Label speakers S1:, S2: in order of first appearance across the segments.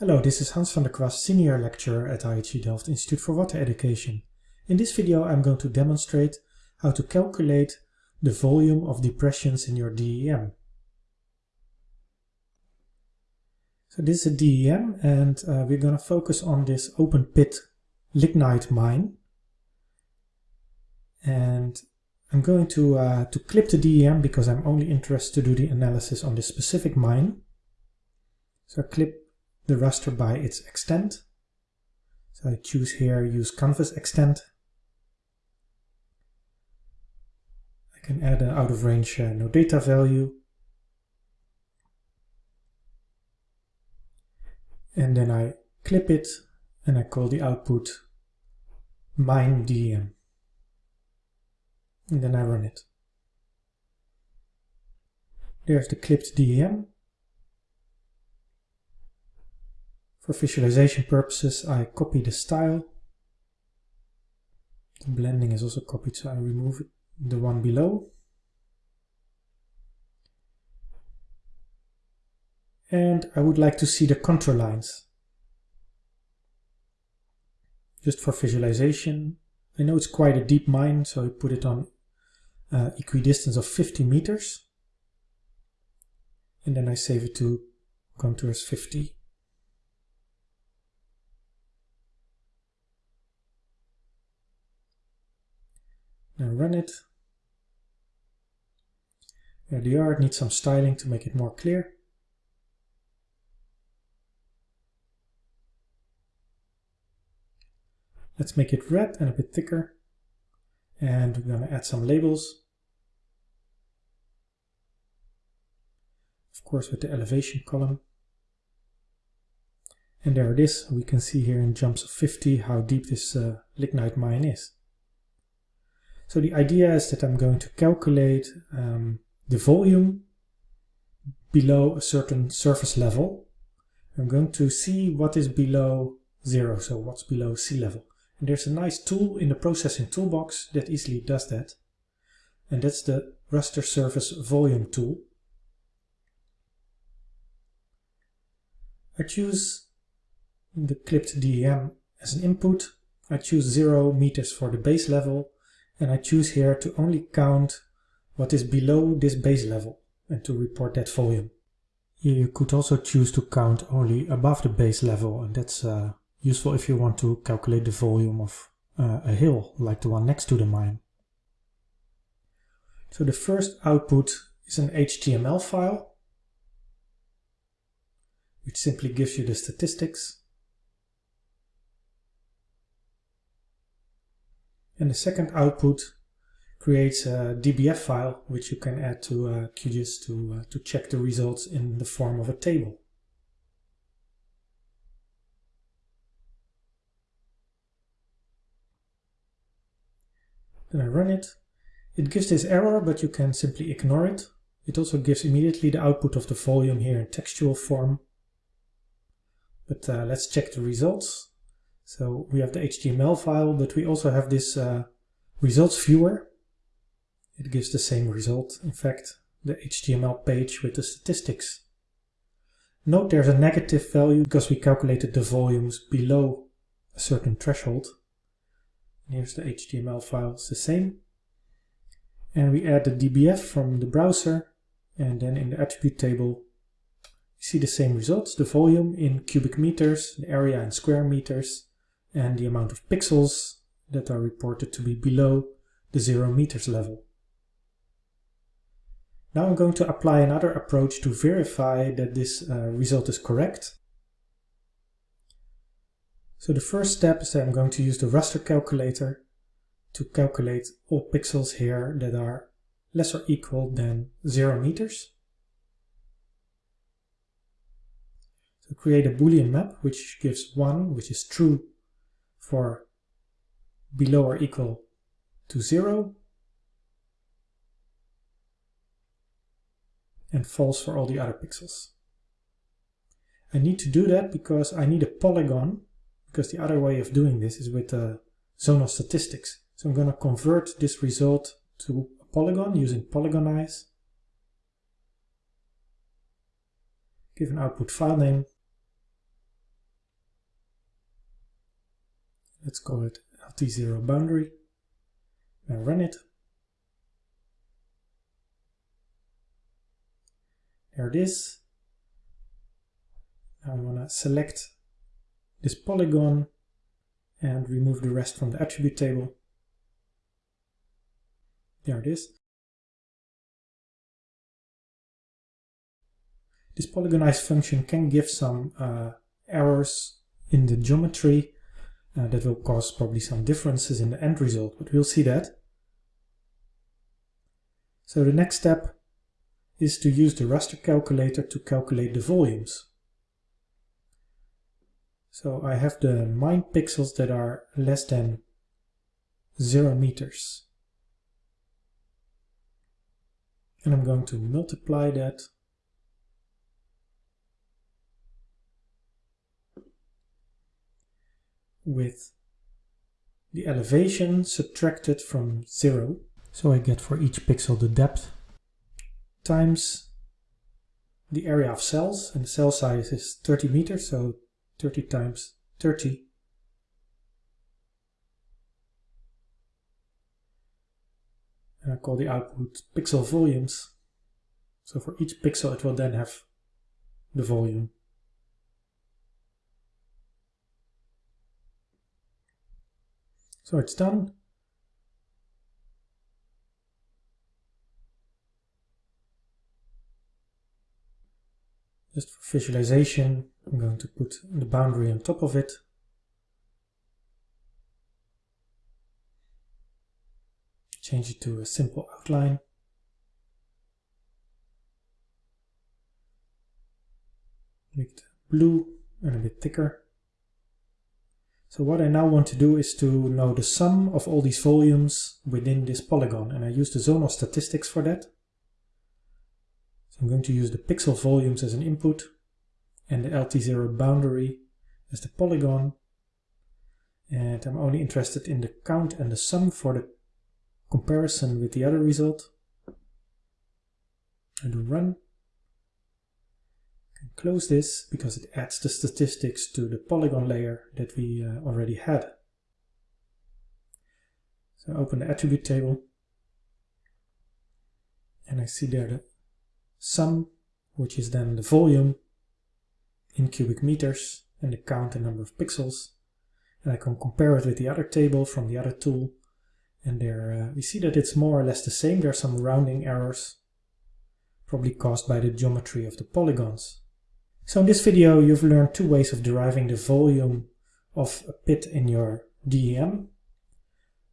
S1: Hello, this is Hans van der Kwast, Senior Lecturer at IHE Delft Institute for Water Education. In this video I'm going to demonstrate how to calculate the volume of depressions in your DEM. So this is a DEM and uh, we're going to focus on this open pit lignite mine. And I'm going to, uh, to clip the DEM because I'm only interested to do the analysis on this specific mine. So I clip the raster by its extent. So I choose here use canvas extent. I can add an out of range uh, no data value. And then I clip it and I call the output mine DM. And then I run it. There's the clipped DEM. For visualization purposes, I copy the style. The blending is also copied, so I remove the one below. And I would like to see the contour lines. Just for visualization. I know it's quite a deep mine, so I put it on uh, equidistance of 50 meters. And then I save it to contours 50. Now run it. There they are. It needs some styling to make it more clear. Let's make it red and a bit thicker. And we're going to add some labels. Of course with the elevation column. And there it is. We can see here in jumps of 50 how deep this uh, lignite mine is. So the idea is that I'm going to calculate um, the volume below a certain surface level. I'm going to see what is below zero, so what's below sea level. And there's a nice tool in the processing toolbox that easily does that. And that's the raster surface volume tool. I choose the clipped DEM as an input. I choose 0 meters for the base level and I choose here to only count what is below this base level and to report that volume. You could also choose to count only above the base level and that's uh, useful if you want to calculate the volume of uh, a hill like the one next to the mine. So the first output is an HTML file which simply gives you the statistics And the second output creates a DBF file which you can add to uh, QGIS to, uh, to check the results in the form of a table. Then I run it. It gives this error, but you can simply ignore it. It also gives immediately the output of the volume here in textual form. But uh, let's check the results. So we have the HTML file, but we also have this uh, results viewer. It gives the same result, in fact, the HTML page with the statistics. Note there's a negative value because we calculated the volumes below a certain threshold. And here's the HTML file, it's the same. And we add the DBF from the browser and then in the attribute table you see the same results, the volume in cubic meters, the area in square meters, and the amount of pixels that are reported to be below the 0 meters level. Now I'm going to apply another approach to verify that this uh, result is correct. So the first step is that I'm going to use the raster calculator to calculate all pixels here that are less or equal than 0 meters. So create a boolean map which gives 1, which is true for below or equal to 0 and false for all the other pixels. I need to do that because I need a polygon because the other way of doing this is with uh, the of statistics. So I'm going to convert this result to a polygon using polygonize. Give an output file name let's call it LT0 boundary. Now run it. There it is. Now I want to select this polygon and remove the rest from the attribute table. There it is. This polygonize function can give some uh, errors in the geometry uh, that will cause probably some differences in the end result, but we'll see that. So the next step is to use the raster calculator to calculate the volumes. So I have the mine pixels that are less than 0 meters. And I'm going to multiply that with the elevation subtracted from 0. So I get for each pixel the depth times the area of cells, and the cell size is 30 meters, so 30 times 30. And I call the output pixel volumes. So for each pixel it will then have the volume. So it's done. Just for visualization, I'm going to put the boundary on top of it. Change it to a simple outline. Make it blue and a bit thicker. So what I now want to do is to know the sum of all these volumes within this polygon and I use the zonal statistics for that. So I'm going to use the pixel volumes as an input and the LT0 boundary as the polygon and I'm only interested in the count and the sum for the comparison with the other result. I do run close this because it adds the statistics to the polygon layer that we uh, already had. So I open the attribute table and I see there the sum, which is then the volume in cubic meters and the count and number of pixels. And I can compare it with the other table from the other tool. And there uh, we see that it's more or less the same. There are some rounding errors, probably caused by the geometry of the polygons. So in this video you've learned two ways of deriving the volume of a pit in your DEM.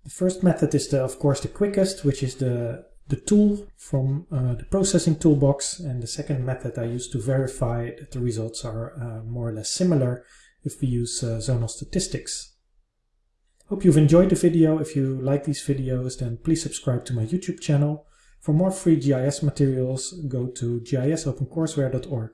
S1: The first method is the, of course the quickest, which is the, the tool from uh, the processing toolbox and the second method I use to verify that the results are uh, more or less similar if we use uh, zonal statistics. Hope you've enjoyed the video. If you like these videos then please subscribe to my YouTube channel. For more free GIS materials go to gisopencourseware.org.